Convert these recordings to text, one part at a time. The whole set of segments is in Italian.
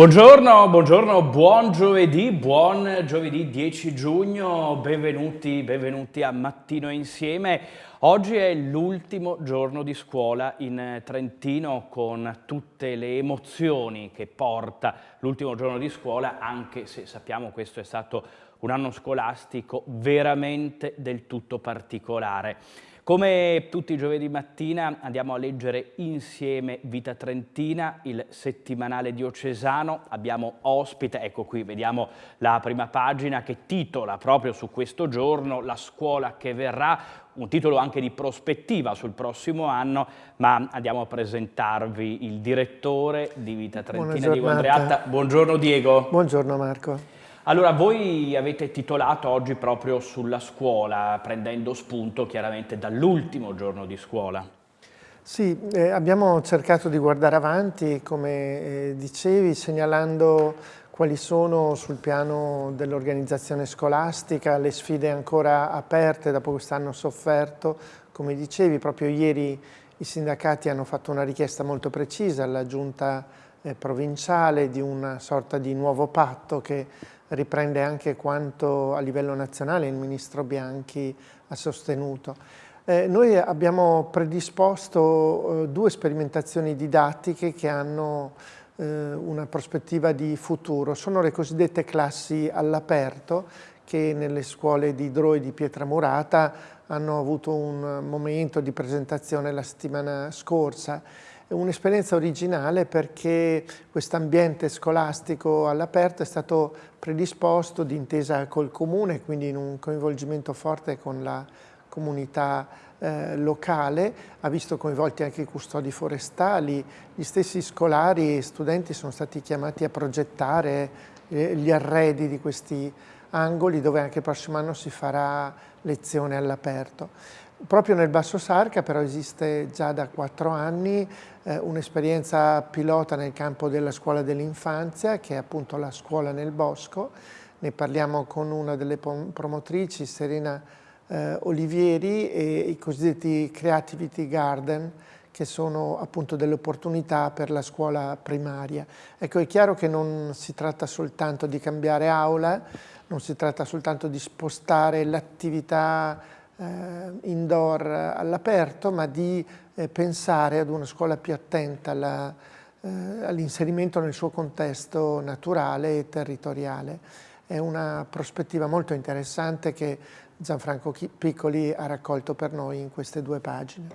Buongiorno, buongiorno, buon giovedì, buon giovedì 10 giugno, benvenuti, benvenuti a Mattino Insieme. Oggi è l'ultimo giorno di scuola in Trentino con tutte le emozioni che porta l'ultimo giorno di scuola, anche se sappiamo questo è stato un anno scolastico veramente del tutto particolare. Come tutti i giovedì mattina andiamo a leggere insieme Vita Trentina, il settimanale diocesano. Abbiamo ospite, ecco qui vediamo la prima pagina che titola proprio su questo giorno La scuola che verrà, un titolo anche di prospettiva sul prossimo anno, ma andiamo a presentarvi il direttore di Vita Trentina, Diego Andreatta. Buongiorno Diego. Buongiorno Marco. Allora, voi avete titolato oggi proprio sulla scuola, prendendo spunto chiaramente dall'ultimo giorno di scuola. Sì, eh, abbiamo cercato di guardare avanti, come eh, dicevi, segnalando quali sono sul piano dell'organizzazione scolastica le sfide ancora aperte dopo quest'anno sofferto. Come dicevi, proprio ieri i sindacati hanno fatto una richiesta molto precisa alla giunta eh, provinciale di una sorta di nuovo patto che riprende anche quanto a livello nazionale il Ministro Bianchi ha sostenuto. Eh, noi abbiamo predisposto eh, due sperimentazioni didattiche che hanno eh, una prospettiva di futuro. Sono le cosiddette classi all'aperto che nelle scuole di Dro e di Pietramurata hanno avuto un momento di presentazione la settimana scorsa un'esperienza originale perché questo ambiente scolastico all'aperto è stato predisposto d'intesa col comune, quindi in un coinvolgimento forte con la comunità eh, locale, ha visto coinvolti anche i custodi forestali, gli stessi scolari e studenti sono stati chiamati a progettare eh, gli arredi di questi angoli dove anche il prossimo anno si farà lezione all'aperto. Proprio nel Basso Sarca però esiste già da quattro anni eh, un'esperienza pilota nel campo della scuola dell'infanzia che è appunto la scuola nel bosco. Ne parliamo con una delle promotrici, Serena eh, Olivieri, e i cosiddetti Creativity Garden che sono appunto delle opportunità per la scuola primaria. Ecco, è chiaro che non si tratta soltanto di cambiare aula, non si tratta soltanto di spostare l'attività indoor all'aperto, ma di eh, pensare ad una scuola più attenta eh, all'inserimento nel suo contesto naturale e territoriale. È una prospettiva molto interessante che Gianfranco Piccoli ha raccolto per noi in queste due pagine.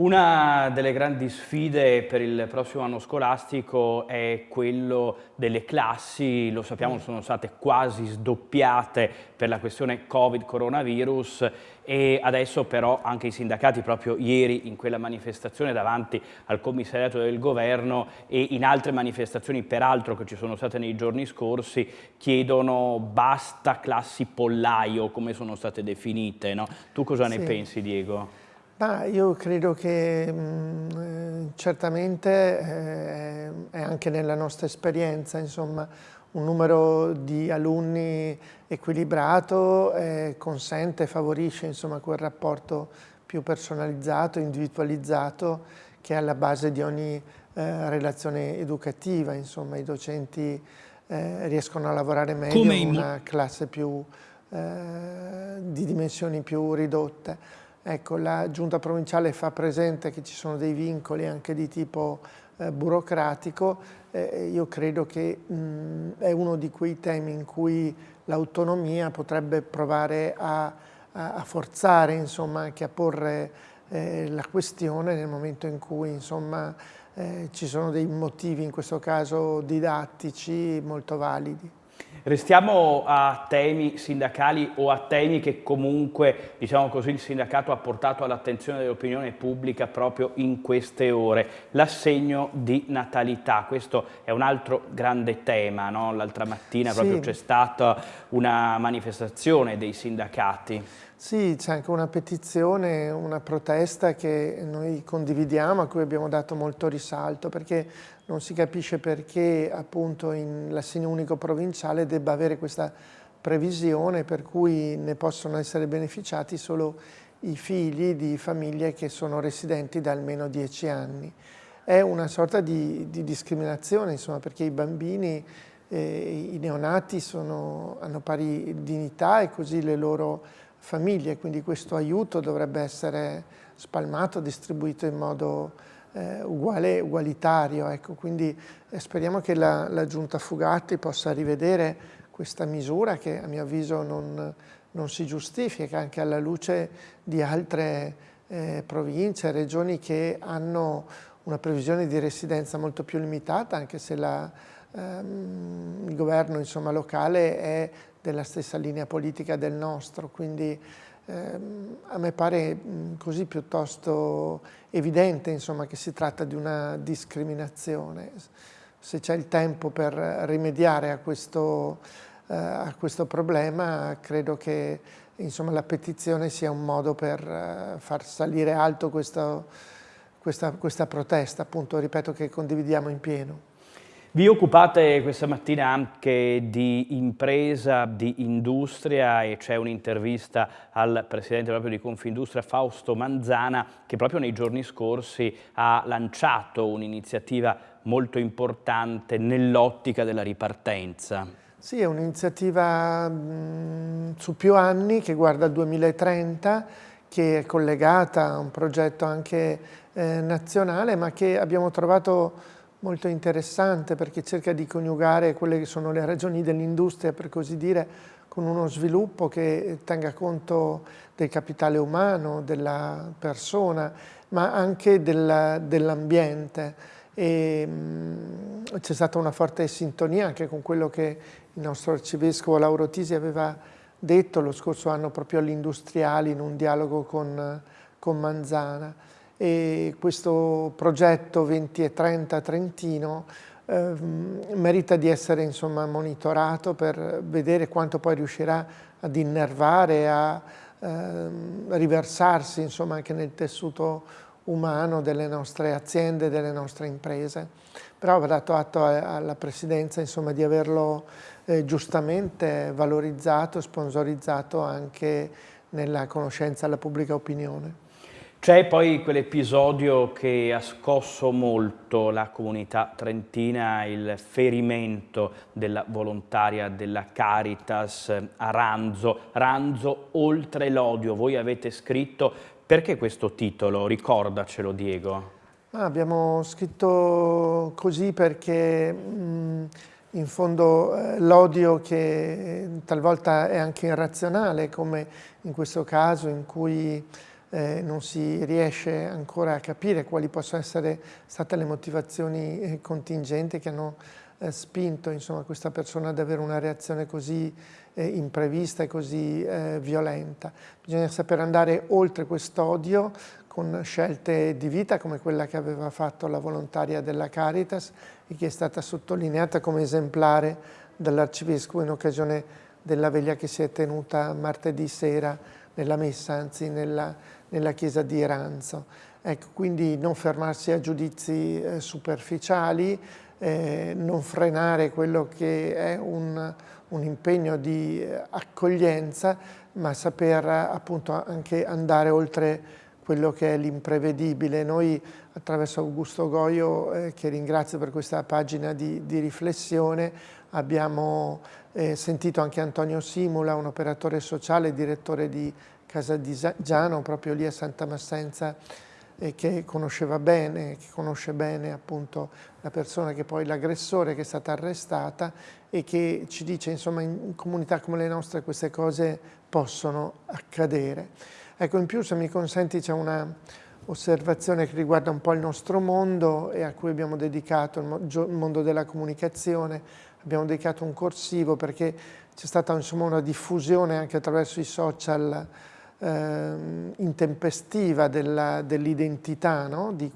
Una delle grandi sfide per il prossimo anno scolastico è quello delle classi, lo sappiamo sono state quasi sdoppiate per la questione Covid-coronavirus e adesso però anche i sindacati proprio ieri in quella manifestazione davanti al commissariato del governo e in altre manifestazioni peraltro che ci sono state nei giorni scorsi chiedono basta classi pollaio come sono state definite. No? Tu cosa sì. ne pensi Diego? Ma io credo che mh, mm, certamente eh, è anche nella nostra esperienza, insomma, un numero di alunni equilibrato eh, consente e favorisce insomma, quel rapporto più personalizzato, individualizzato che è alla base di ogni eh, relazione educativa, insomma i docenti eh, riescono a lavorare meglio in una classe più, eh, di dimensioni più ridotte. Ecco, la giunta provinciale fa presente che ci sono dei vincoli anche di tipo eh, burocratico, eh, io credo che mh, è uno di quei temi in cui l'autonomia potrebbe provare a, a, a forzare, insomma, anche a porre eh, la questione nel momento in cui insomma, eh, ci sono dei motivi, in questo caso didattici, molto validi. Restiamo a temi sindacali o a temi che comunque, diciamo così, il sindacato ha portato all'attenzione dell'opinione pubblica proprio in queste ore. L'assegno di natalità, questo è un altro grande tema, no? l'altra mattina sì. proprio c'è stata una manifestazione dei sindacati. Sì, c'è anche una petizione, una protesta che noi condividiamo, a cui abbiamo dato molto risalto, perché non si capisce perché appunto l'assegno unico provinciale debba avere questa previsione per cui ne possono essere beneficiati solo i figli di famiglie che sono residenti da almeno dieci anni. è una sorta di, di discriminazione, insomma, perché i bambini, eh, i neonati sono, hanno pari dignità e così le loro famiglie, quindi questo aiuto dovrebbe essere spalmato, distribuito in modo eh, uguale, ugualitario. Ecco. Quindi eh, speriamo che la, la, Giunta Fugatti possa rivedere questa misura che a mio avviso non, non si giustifica anche alla luce di altre eh, province, regioni che hanno una previsione di residenza molto più limitata, anche se la, ehm, il governo insomma, locale è della stessa linea politica del nostro, quindi ehm, a me pare mh, così piuttosto evidente insomma, che si tratta di una discriminazione. Se c'è il tempo per rimediare a questo, eh, a questo problema, credo che insomma, la petizione sia un modo per eh, far salire alto questo questa, questa protesta, appunto, ripeto, che condividiamo in pieno. Vi occupate questa mattina anche di impresa, di industria e c'è un'intervista al presidente proprio di Confindustria Fausto Manzana che proprio nei giorni scorsi ha lanciato un'iniziativa molto importante nell'ottica della ripartenza. Sì, è un'iniziativa su più anni che guarda il 2030 che è collegata a un progetto anche eh, nazionale, ma che abbiamo trovato molto interessante perché cerca di coniugare quelle che sono le ragioni dell'industria, per così dire, con uno sviluppo che tenga conto del capitale umano, della persona, ma anche dell'ambiente. Mm, c'è stata una forte sintonia anche con quello che il nostro arcivescovo Lauro Tisi aveva detto lo scorso anno proprio agli industriali in un dialogo con, con Manzana. E questo progetto 20 e 30 Trentino eh, merita di essere insomma, monitorato per vedere quanto poi riuscirà ad innervare, a eh, riversarsi insomma, anche nel tessuto umano delle nostre aziende, delle nostre imprese. Però va dato atto alla Presidenza insomma, di averlo eh, giustamente valorizzato, sponsorizzato anche nella conoscenza alla pubblica opinione. C'è poi quell'episodio che ha scosso molto la comunità trentina, il ferimento della volontaria della Caritas a Ranzo. Ranzo oltre l'odio, voi avete scritto, perché questo titolo? Ricordacelo Diego. Ah, abbiamo scritto così perché mh, in fondo eh, l'odio che talvolta è anche irrazionale, come in questo caso in cui eh, non si riesce ancora a capire quali possono essere state le motivazioni eh, contingenti che hanno eh, spinto insomma, questa persona ad avere una reazione così eh, imprevista e così eh, violenta. Bisogna saper andare oltre quest'odio con scelte di vita come quella che aveva fatto la volontaria della Caritas e che è stata sottolineata come esemplare dall'Arcivescovo in occasione della veglia che si è tenuta martedì sera nella messa, anzi nella, nella chiesa di Ranzo. Ecco, quindi non fermarsi a giudizi eh, superficiali, eh, non frenare quello che è un, un impegno di eh, accoglienza, ma saper appunto anche andare oltre quello che è l'imprevedibile. Noi attraverso Augusto Goio, eh, che ringrazio per questa pagina di, di riflessione, abbiamo eh, sentito anche Antonio Simula, un operatore sociale, direttore di Casa di Giano, proprio lì a Santa Massenza, eh, che conosceva bene, che conosce bene appunto la persona che poi l'aggressore che è stata arrestata e che ci dice insomma in comunità come le nostre queste cose possono accadere. Ecco, in più se mi consenti c'è una osservazione che riguarda un po' il nostro mondo e a cui abbiamo dedicato, il mondo della comunicazione, abbiamo dedicato un corsivo perché c'è stata insomma una diffusione anche attraverso i social eh, intempestiva dell'identità, no? di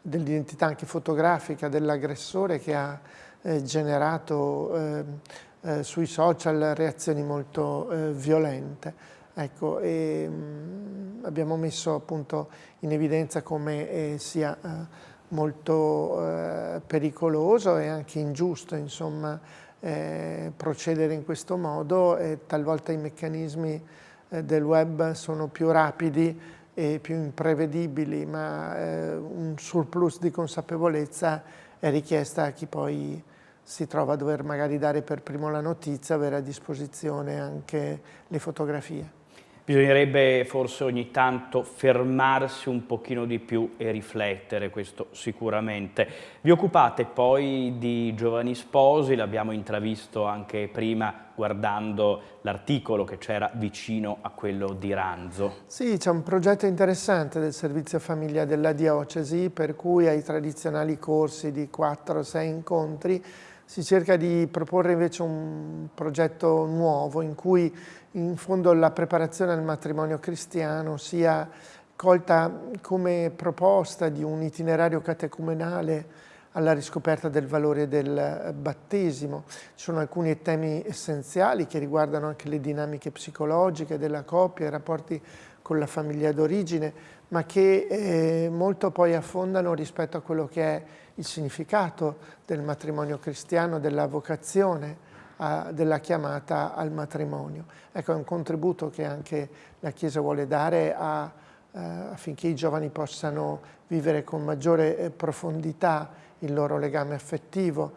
dell'identità anche fotografica dell'aggressore che ha eh, generato eh, eh sui social reazioni molto eh, violente. Ecco, e, mh, mm, abbiamo messo appunto in evidenza come eh, sia eh, molto eh, pericoloso e anche ingiusto insomma, eh, procedere in questo modo e talvolta i meccanismi eh, del web sono più rapidi e più imprevedibili, ma eh, un surplus di consapevolezza è richiesta a chi poi si trova a dover magari dare per primo la notizia, avere a disposizione anche le fotografie. Bisognerebbe forse ogni tanto fermarsi un pochino di più e riflettere, questo sicuramente. Vi occupate poi di giovani sposi, l'abbiamo intravisto anche prima guardando l'articolo che c'era vicino a quello di Ranzo. Sì, c'è un progetto interessante del servizio famiglia della diocesi per cui ai tradizionali corsi di 4-6 incontri si cerca di proporre invece un progetto nuovo in cui in fondo la preparazione al matrimonio cristiano sia colta come proposta di un itinerario catecumenale alla riscoperta del valore del battesimo. Ci sono alcuni temi essenziali che riguardano anche le dinamiche psicologiche della coppia, i rapporti con la famiglia d'origine, ma che eh, molto poi affondano rispetto a quello che è il significato del matrimonio cristiano, della vocazione, della chiamata al matrimonio. Ecco, è un contributo che anche la Chiesa vuole dare a, eh, affinché i giovani possano vivere con maggiore eh, profondità il loro legame affettivo,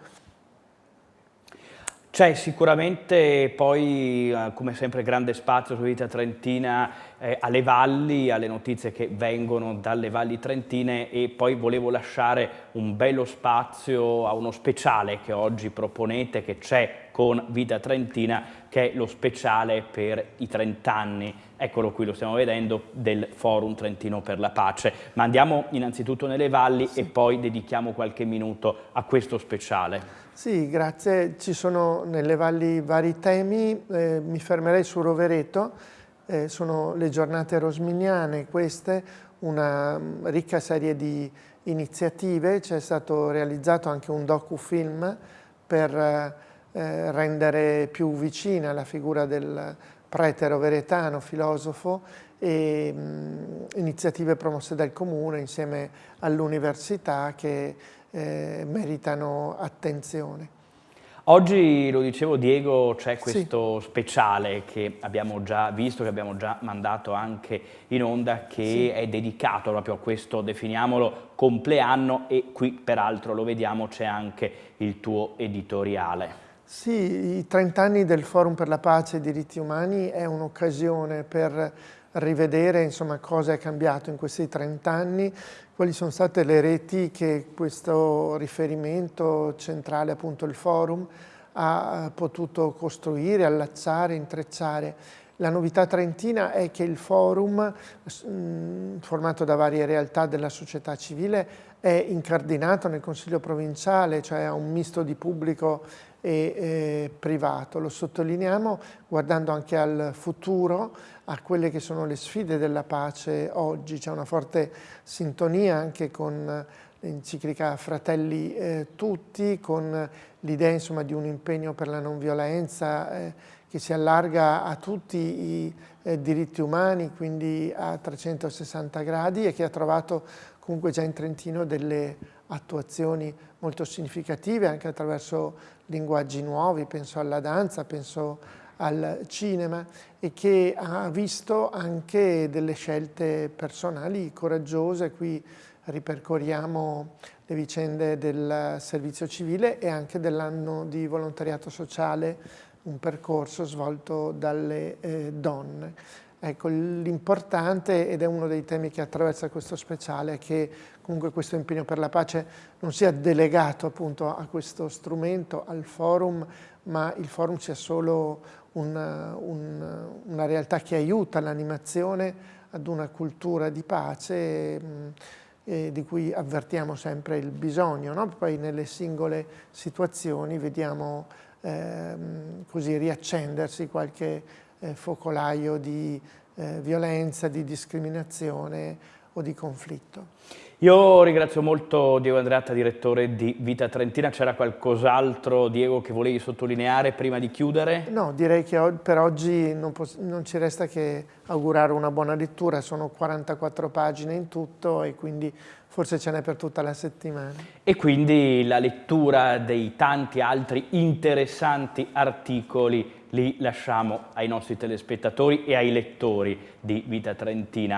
c'è sicuramente poi, eh, come sempre, grande spazio su Vita Trentina eh, alle valli, alle notizie che vengono dalle valli trentine e poi volevo lasciare un bello spazio a uno speciale che oggi proponete, che c'è con Vita Trentina, che è lo speciale per i 30 anni, eccolo qui, lo stiamo vedendo, del Forum Trentino per la Pace. Ma andiamo innanzitutto nelle valli sì. e poi dedichiamo qualche minuto a questo speciale. Sì, grazie. Ci sono nelle valli vari temi, eh, mi fermerei su Rovereto, eh, sono le giornate rosminiane queste, una mm, ricca serie di iniziative, c'è stato realizzato anche un docufilm per eh, rendere più vicina la figura del prete roveretano, filosofo, e mh, mm, iniziative promosse dal Comune insieme all'Università che eh, meritano attenzione. Oggi, lo dicevo Diego, c'è questo sì. speciale che abbiamo già visto, che abbiamo già mandato anche in onda, che sì. è dedicato proprio a questo, definiamolo, compleanno e qui peraltro lo vediamo c'è anche il tuo editoriale. Sì, i 30 anni del Forum per la Pace e i diritti umani è un'occasione per rivedere insomma, cosa è cambiato in questi 30 anni, quali sono state le reti che questo riferimento centrale, appunto il forum, ha potuto costruire, allacciare, intrecciare. La novità trentina è che il forum, formato da varie realtà della società civile, è incardinato nel Consiglio provinciale, cioè ha un misto di pubblico e eh, privato. Lo sottolineiamo guardando anche al futuro, a quelle che sono le sfide della pace oggi. C'è una forte sintonia anche con l'enciclica Fratelli eh, Tutti, con l'idea di un impegno per la non violenza eh, che si allarga a tutti i eh, diritti umani, quindi a 360 gradi e che ha trovato comunque già in Trentino delle attuazioni molto significative anche attraverso linguaggi nuovi, penso alla danza, penso al cinema e che ha visto anche delle scelte personali coraggiose, qui ripercorriamo le vicende del servizio civile e anche dell'anno di volontariato sociale, un percorso svolto dalle eh, donne. Ecco, l'importante, ed è uno dei temi che attraversa questo speciale, è che comunque questo impegno per la pace non sia delegato appunto a questo strumento, al forum, ma il forum sia solo una, un, una realtà che aiuta l'animazione ad una cultura di pace mh, eh, di cui avvertiamo sempre il bisogno. No? Poi nelle singole situazioni vediamo eh, così riaccendersi qualche eh, focolaio di eh, violenza, di discriminazione o di conflitto. Io ringrazio molto Diego Andreatta, direttore di Vita Trentina. C'era qualcos'altro, Diego, che volevi sottolineare prima di chiudere? No, direi che per oggi non, non, ci resta che augurare una buona lettura. Sono 44 pagine in tutto e quindi forse ce n'è per tutta la settimana. E quindi la lettura dei tanti altri interessanti articoli li lasciamo ai nostri telespettatori e ai lettori di Vita Trentina.